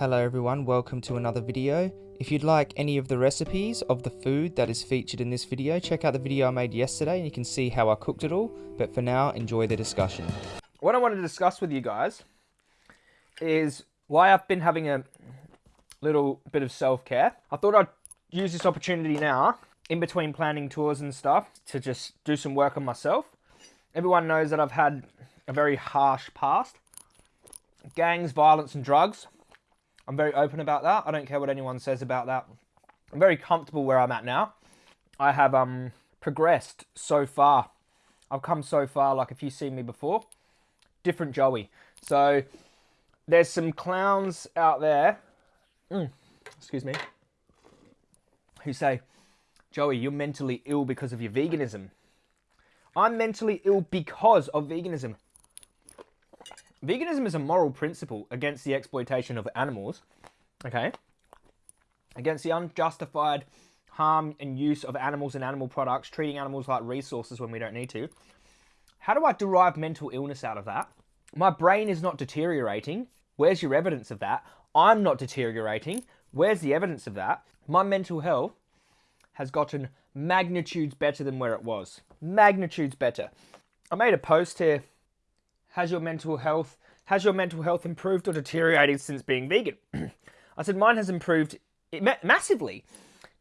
Hello everyone, welcome to another video. If you'd like any of the recipes of the food that is featured in this video, check out the video I made yesterday and you can see how I cooked it all. But for now, enjoy the discussion. What I wanted to discuss with you guys is why I've been having a little bit of self-care. I thought I'd use this opportunity now, in between planning tours and stuff, to just do some work on myself. Everyone knows that I've had a very harsh past. Gangs, violence and drugs. I'm very open about that. I don't care what anyone says about that. I'm very comfortable where I'm at now. I have um progressed so far. I've come so far, like if you've seen me before. Different Joey. So there's some clowns out there, mm, excuse me, who say, Joey, you're mentally ill because of your veganism. I'm mentally ill because of veganism. Veganism is a moral principle against the exploitation of animals, okay? Against the unjustified harm and use of animals and animal products, treating animals like resources when we don't need to. How do I derive mental illness out of that? My brain is not deteriorating. Where's your evidence of that? I'm not deteriorating. Where's the evidence of that? My mental health has gotten magnitudes better than where it was. Magnitudes better. I made a post here. Has your mental health has your mental health improved or deteriorated since being vegan? I said mine has improved massively.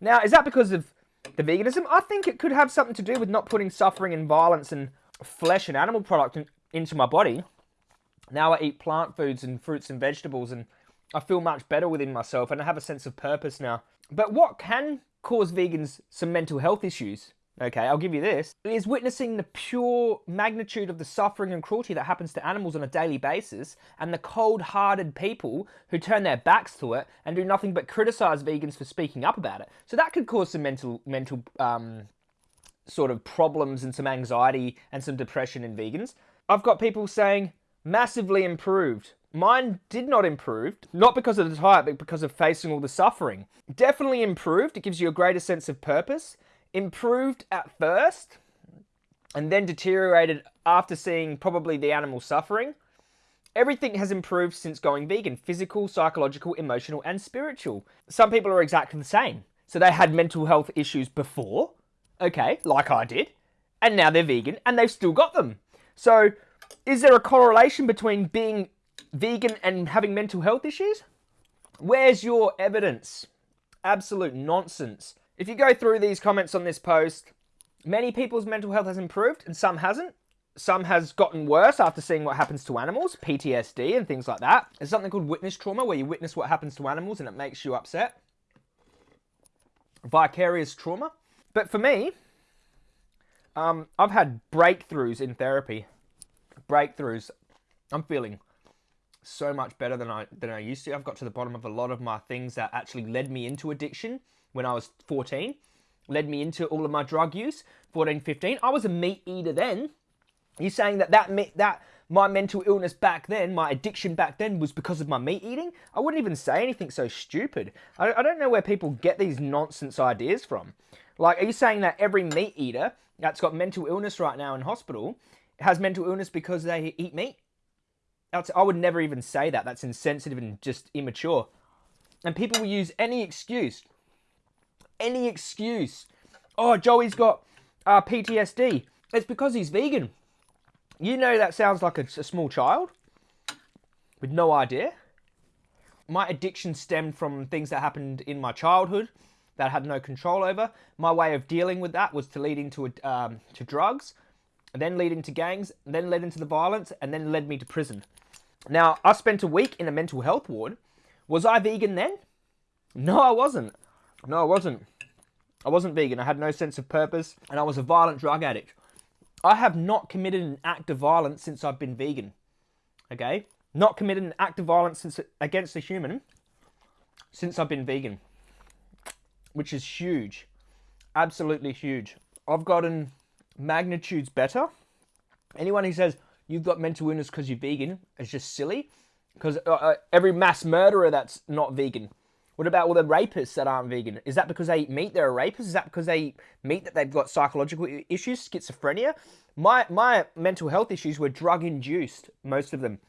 Now, is that because of the veganism? I think it could have something to do with not putting suffering and violence and flesh and animal product in, into my body. Now I eat plant foods and fruits and vegetables and I feel much better within myself and I have a sense of purpose now. But what can cause vegans some mental health issues? Okay, I'll give you this. Is witnessing the pure magnitude of the suffering and cruelty that happens to animals on a daily basis and the cold-hearted people who turn their backs to it and do nothing but criticize vegans for speaking up about it. So that could cause some mental mental um, sort of problems and some anxiety and some depression in vegans. I've got people saying massively improved. Mine did not improve, not because of the diet, but because of facing all the suffering. Definitely improved. It gives you a greater sense of purpose. Improved at first, and then deteriorated after seeing probably the animal suffering. Everything has improved since going vegan physical, psychological, emotional, and spiritual. Some people are exactly the same. So they had mental health issues before, okay, like I did, and now they're vegan and they've still got them. So is there a correlation between being vegan and having mental health issues? Where's your evidence? Absolute nonsense. If you go through these comments on this post, many people's mental health has improved and some hasn't. Some has gotten worse after seeing what happens to animals, PTSD and things like that. There's something called witness trauma where you witness what happens to animals and it makes you upset. Vicarious trauma. But for me, um, I've had breakthroughs in therapy breakthroughs. I'm feeling so much better than I than I used to. I've got to the bottom of a lot of my things that actually led me into addiction when I was 14. Led me into all of my drug use, 14, 15. I was a meat eater then. You're saying that that that my mental illness back then, my addiction back then was because of my meat eating? I wouldn't even say anything so stupid. I, I don't know where people get these nonsense ideas from. Like, are you saying that every meat eater that's got mental illness right now in hospital has mental illness because they eat meat. that's, I would never even say that. That's insensitive and just immature. And people will use any excuse. Any excuse. Oh, Joey's got uh, PTSD. It's because he's vegan. You know that sounds like a, a small child with no idea. My addiction stemmed from things that happened in my childhood that I had no control over. My way of dealing with that was to lead into um, to drugs then lead into gangs, then led into the violence, and then led me to prison. Now, I spent a week in a mental health ward. Was I vegan then? No, I wasn't. No, I wasn't. I wasn't vegan. I had no sense of purpose, and I was a violent drug addict. I have not committed an act of violence since I've been vegan. Okay? Not committed an act of violence since, against a human since I've been vegan. Which is huge. Absolutely huge. I've gotten magnitudes better. Anyone who says you've got mental illness because you're vegan is just silly. Because uh, uh, every mass murderer that's not vegan. What about all the rapists that aren't vegan? Is that because they eat meat, they're a rapist? Is that because they eat meat that they've got psychological issues, schizophrenia? My, my mental health issues were drug induced, most of them.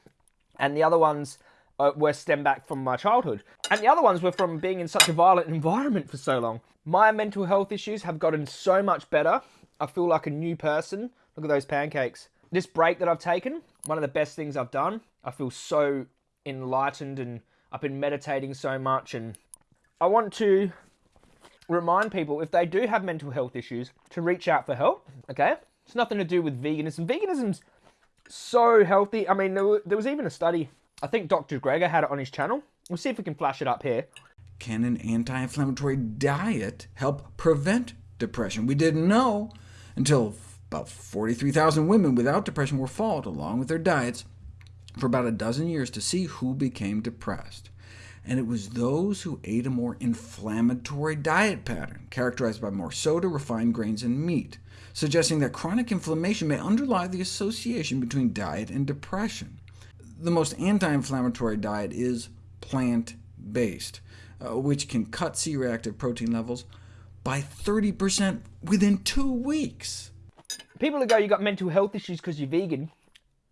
And the other ones uh, were stem back from my childhood. And the other ones were from being in such a violent environment for so long. My mental health issues have gotten so much better. I feel like a new person. Look at those pancakes. This break that I've taken, one of the best things I've done. I feel so enlightened and I've been meditating so much and I want to remind people if they do have mental health issues to reach out for help, okay? It's nothing to do with veganism. Veganism's so healthy. I mean, there was even a study, I think Dr. Greger had it on his channel. We'll see if we can flash it up here. Can an anti-inflammatory diet help prevent depression? We didn't know until about 43,000 women without depression were followed, along with their diets, for about a dozen years to see who became depressed. And it was those who ate a more inflammatory diet pattern, characterized by more soda, refined grains, and meat, suggesting that chronic inflammation may underlie the association between diet and depression. The most anti-inflammatory diet is plant-based, uh, which can cut C-reactive protein levels by 30% within two weeks. People who go, you've got mental health issues because you're vegan,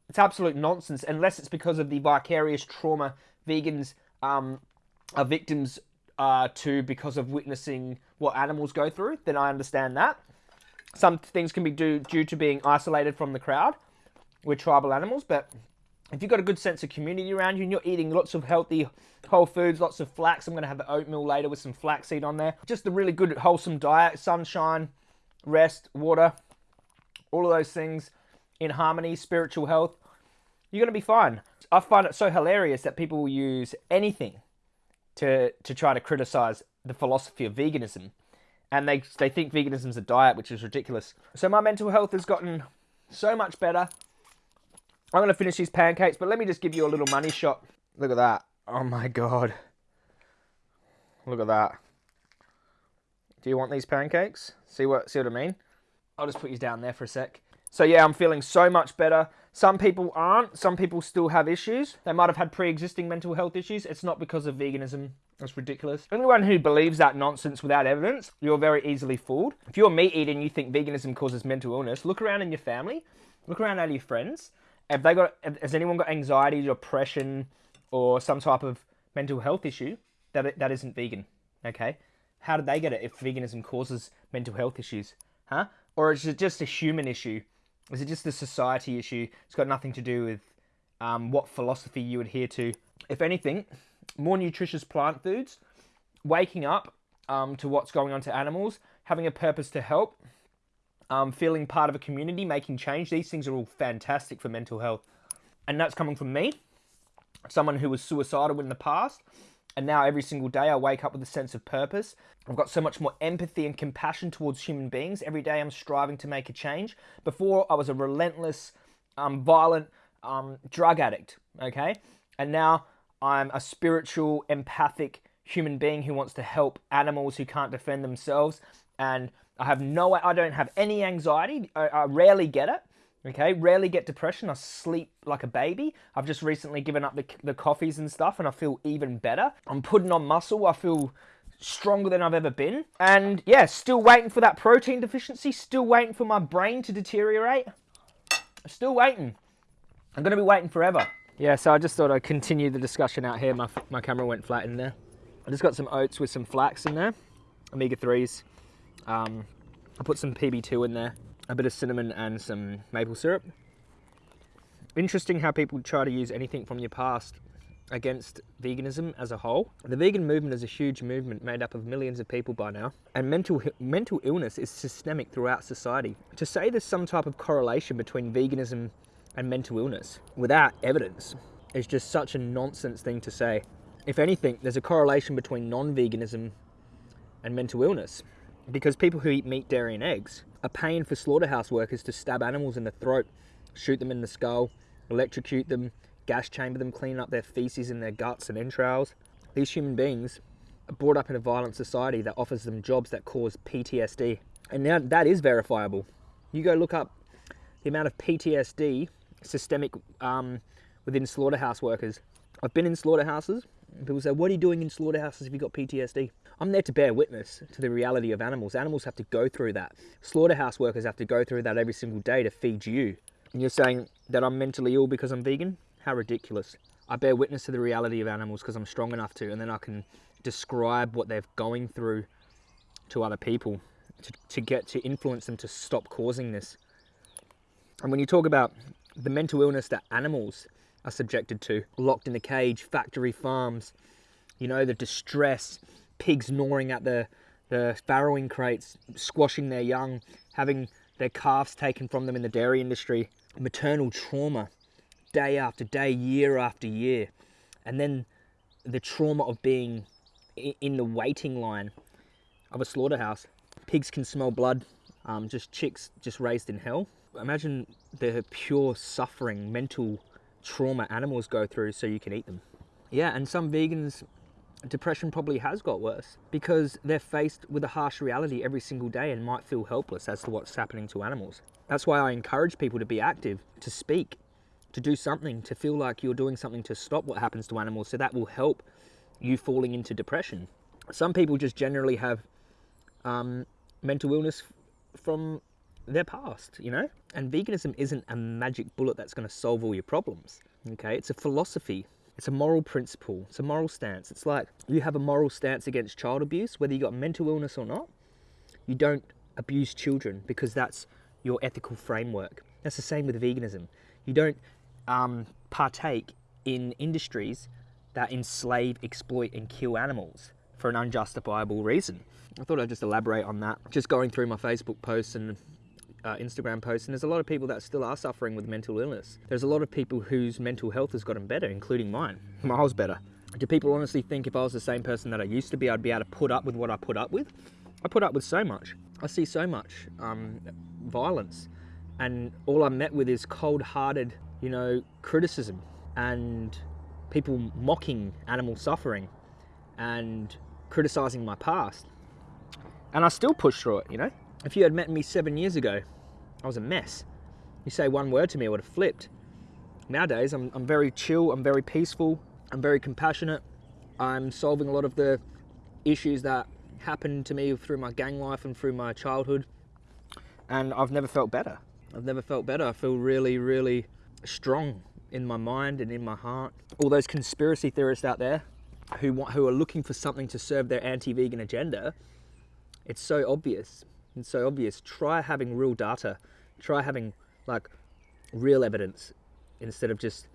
it's absolute nonsense, unless it's because of the vicarious trauma vegans um, are victims uh, to because of witnessing what animals go through, then I understand that. Some things can be due, due to being isolated from the crowd with tribal animals, but if you've got a good sense of community around you and you're eating lots of healthy whole foods, lots of flax, I'm going to have the oatmeal later with some flaxseed on there. Just a really good wholesome diet, sunshine, rest, water, all of those things in harmony, spiritual health, you're going to be fine. I find it so hilarious that people will use anything to, to try to criticize the philosophy of veganism. And they, they think is a diet, which is ridiculous. So my mental health has gotten so much better. I'm going to finish these pancakes, but let me just give you a little money shot. Look at that. Oh my god. Look at that. Do you want these pancakes? See what, see what I mean? I'll just put you down there for a sec. So yeah, I'm feeling so much better. Some people aren't. Some people still have issues. They might have had pre-existing mental health issues. It's not because of veganism. That's ridiculous. Anyone who believes that nonsense without evidence, you're very easily fooled. If you're a meat eater and you think veganism causes mental illness, look around in your family, look around at your friends. Have they got? Has anyone got anxiety, depression, or some type of mental health issue that that isn't vegan? Okay, how did they get it if veganism causes mental health issues? Huh? Or is it just a human issue? Is it just a society issue? It's got nothing to do with um, what philosophy you adhere to. If anything, more nutritious plant foods, waking up um, to what's going on to animals, having a purpose to help, um, feeling part of a community, making change. These things are all fantastic for mental health. And that's coming from me, someone who was suicidal in the past, and now every single day I wake up with a sense of purpose. I've got so much more empathy and compassion towards human beings. Every day I'm striving to make a change. Before I was a relentless, um, violent um, drug addict, okay? And now I'm a spiritual, empathic human being who wants to help animals who can't defend themselves. And I have no, I don't have any anxiety. I, I rarely get it. Okay, rarely get depression. I sleep like a baby. I've just recently given up the, the coffees and stuff and I feel even better. I'm putting on muscle. I feel stronger than I've ever been. And yeah, still waiting for that protein deficiency. Still waiting for my brain to deteriorate. Still waiting. I'm going to be waiting forever. Yeah, so I just thought I'd continue the discussion out here. My, my camera went flat in there. I just got some oats with some flax in there, omega-3s. Um, I put some PB2 in there a bit of cinnamon and some maple syrup. Interesting how people try to use anything from your past against veganism as a whole. The vegan movement is a huge movement made up of millions of people by now, and mental, mental illness is systemic throughout society. To say there's some type of correlation between veganism and mental illness without evidence is just such a nonsense thing to say. If anything, there's a correlation between non-veganism and mental illness because people who eat meat, dairy and eggs are paying for slaughterhouse workers to stab animals in the throat, shoot them in the skull, electrocute them, gas chamber them, clean up their feces in their guts and entrails. These human beings are brought up in a violent society that offers them jobs that cause PTSD. And now that is verifiable. You go look up the amount of PTSD systemic um, within slaughterhouse workers. I've been in slaughterhouses. People say, what are you doing in slaughterhouses if you've got PTSD? I'm there to bear witness to the reality of animals. Animals have to go through that. Slaughterhouse workers have to go through that every single day to feed you. And you're saying that I'm mentally ill because I'm vegan? How ridiculous. I bear witness to the reality of animals because I'm strong enough to, and then I can describe what they're going through to other people to, to get to influence them to stop causing this. And when you talk about the mental illness that animals are subjected to, locked in a cage, factory farms, you know, the distress, pigs gnawing at the, the farrowing crates, squashing their young, having their calves taken from them in the dairy industry, maternal trauma, day after day, year after year. And then the trauma of being in the waiting line of a slaughterhouse. Pigs can smell blood, um, just chicks just raised in hell. Imagine the pure suffering, mental trauma animals go through so you can eat them. Yeah, and some vegans, depression probably has got worse because they're faced with a harsh reality every single day and might feel helpless as to what's happening to animals. That's why I encourage people to be active, to speak, to do something, to feel like you're doing something to stop what happens to animals so that will help you falling into depression. Some people just generally have um, mental illness from their past, you know? And veganism isn't a magic bullet that's going to solve all your problems, okay? It's a philosophy, it's a moral principle, it's a moral stance. It's like you have a moral stance against child abuse, whether you got mental illness or not. You don't abuse children because that's your ethical framework. That's the same with veganism. You don't um, partake in industries that enslave, exploit, and kill animals for an unjustifiable reason. I thought I'd just elaborate on that. Just going through my Facebook posts and uh, Instagram posts, and there's a lot of people that still are suffering with mental illness. There's a lot of people whose mental health has gotten better, including mine. Miles better. Do people honestly think if I was the same person that I used to be, I'd be able to put up with what I put up with? I put up with so much. I see so much um, violence, and all I'm met with is cold-hearted, you know, criticism and people mocking animal suffering and criticizing my past. And I still push through it, you know? If you had met me seven years ago, I was a mess. You say one word to me, I would have flipped. Nowadays, I'm, I'm very chill, I'm very peaceful, I'm very compassionate. I'm solving a lot of the issues that happened to me through my gang life and through my childhood. And I've never felt better. I've never felt better. I feel really, really strong in my mind and in my heart. All those conspiracy theorists out there who want, who are looking for something to serve their anti-vegan agenda, it's so obvious. It's so obvious. Try having real data. Try having like real evidence instead of just,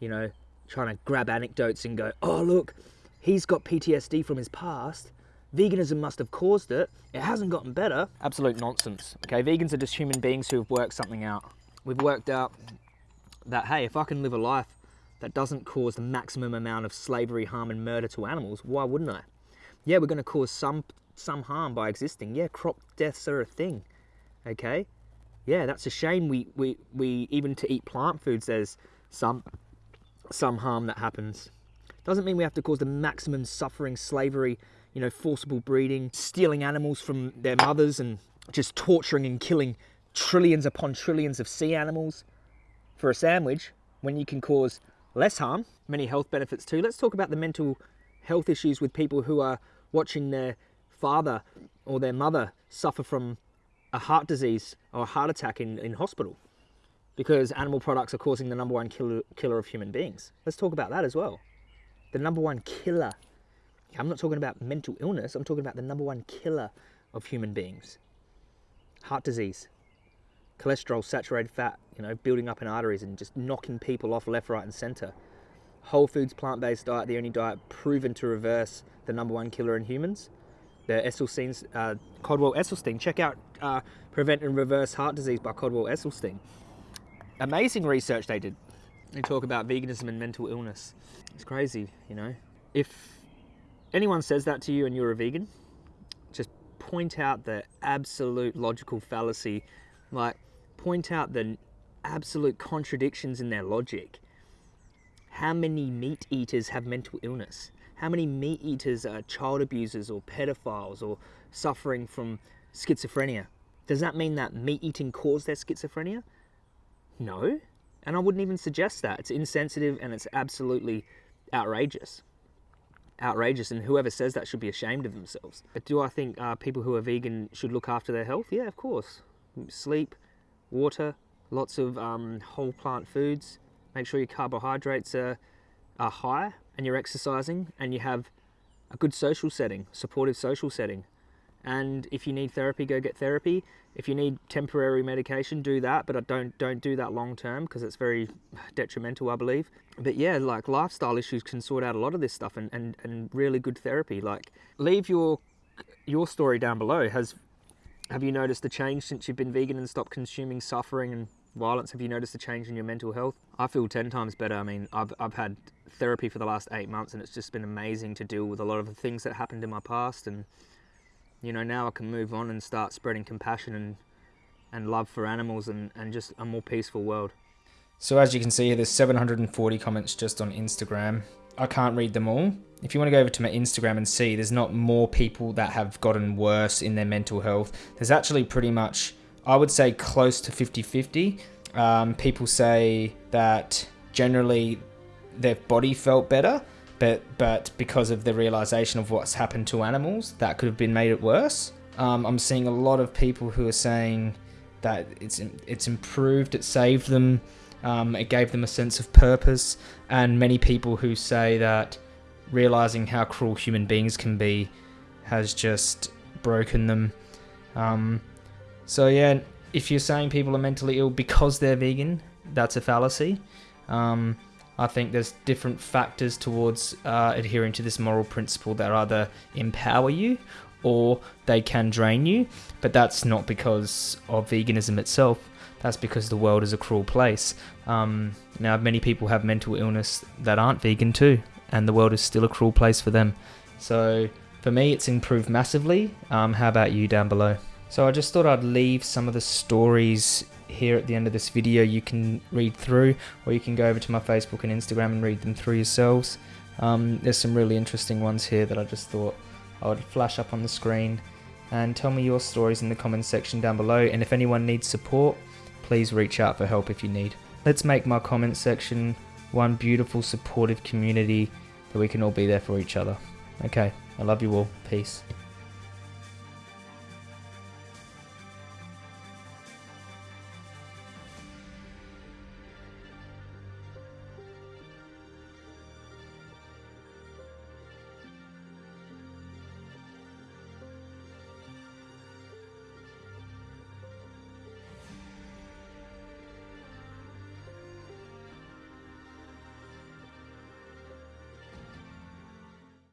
you know, trying to grab anecdotes and go, oh look, he's got PTSD from his past. Veganism must have caused it. It hasn't gotten better. Absolute nonsense. Okay, vegans are just human beings who have worked something out. We've worked out that hey, if I can live a life that doesn't cause the maximum amount of slavery, harm, and murder to animals, why wouldn't I? Yeah, we're going to cause some some harm by existing. Yeah, crop deaths are a thing. Okay, yeah, that's a shame. We we we even to eat plant foods, there's some some harm that happens. Doesn't mean we have to cause the maximum suffering, slavery, you know, forcible breeding, stealing animals from their mothers, and just torturing and killing trillions upon trillions of sea animals for a sandwich when you can cause less harm, many health benefits too. Let's talk about the mental health issues with people who are watching their father or their mother suffer from a heart disease or a heart attack in, in hospital because animal products are causing the number one killer, killer of human beings. Let's talk about that as well. The number one killer. I'm not talking about mental illness, I'm talking about the number one killer of human beings. Heart disease, cholesterol, saturated fat, you know, building up in arteries and just knocking people off left, right, and center. Whole foods, plant based diet, the only diet proven to reverse the number one killer in humans. The Esselstyn's, uh, Caldwell Esselstyn. Check out uh, Prevent and Reverse Heart Disease by Caldwell Esselstyn. Amazing research they did. They talk about veganism and mental illness. It's crazy, you know. If anyone says that to you and you're a vegan, just point out the absolute logical fallacy. Like, point out the absolute contradictions in their logic. How many meat eaters have mental illness? How many meat eaters are child abusers or pedophiles or suffering from schizophrenia? Does that mean that meat eating caused their schizophrenia? No. And I wouldn't even suggest that. It's insensitive and it's absolutely outrageous. Outrageous, and whoever says that should be ashamed of themselves. But do I think uh, people who are vegan should look after their health? Yeah, of course. Sleep, water, lots of um, whole plant foods. Make sure your carbohydrates are are high and you're exercising and you have a good social setting, supportive social setting. And if you need therapy, go get therapy. If you need temporary medication, do that, but don't don't do that long term because it's very detrimental, I believe. But yeah, like lifestyle issues can sort out a lot of this stuff and, and, and really good therapy. Like leave your your story down below. Has have you noticed a change since you've been vegan and stopped consuming suffering and violence? Have you noticed a change in your mental health? I feel 10 times better. I mean, I've, I've had therapy for the last eight months and it's just been amazing to deal with a lot of the things that happened in my past. And, you know, now I can move on and start spreading compassion and, and love for animals and, and just a more peaceful world. So as you can see there's 740 comments just on Instagram. I can't read them all. If you want to go over to my Instagram and see, there's not more people that have gotten worse in their mental health. There's actually pretty much, I would say, close to 50 50. Um, people say that generally their body felt better, but but because of the realization of what's happened to animals, that could have been made it worse. Um, I'm seeing a lot of people who are saying that it's it's improved, it saved them, um, it gave them a sense of purpose, and many people who say that realizing how cruel human beings can be has just broken them. Um, so yeah, if you're saying people are mentally ill because they're vegan, that's a fallacy. Um, I think there's different factors towards uh, adhering to this moral principle that either empower you or they can drain you, but that's not because of veganism itself. That's because the world is a cruel place. Um, now, many people have mental illness that aren't vegan too, and the world is still a cruel place for them. So, for me, it's improved massively. Um, how about you down below? So, I just thought I'd leave some of the stories here at the end of this video you can read through, or you can go over to my Facebook and Instagram and read them through yourselves. Um, there's some really interesting ones here that I just thought I would flash up on the screen. And tell me your stories in the comments section down below. And if anyone needs support, please reach out for help if you need. Let's make my comment section one beautiful supportive community that we can all be there for each other. Okay, I love you all. Peace.